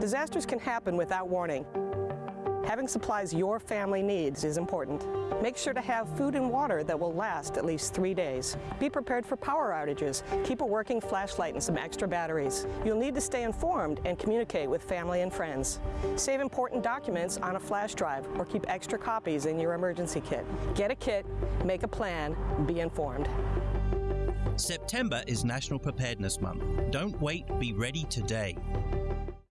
Disasters can happen without warning. Having supplies your family needs is important. Make sure to have food and water that will last at least three days. Be prepared for power outages. Keep a working flashlight and some extra batteries. You'll need to stay informed and communicate with family and friends. Save important documents on a flash drive or keep extra copies in your emergency kit. Get a kit, make a plan, be informed. September is National Preparedness Month. Don't wait, be ready today.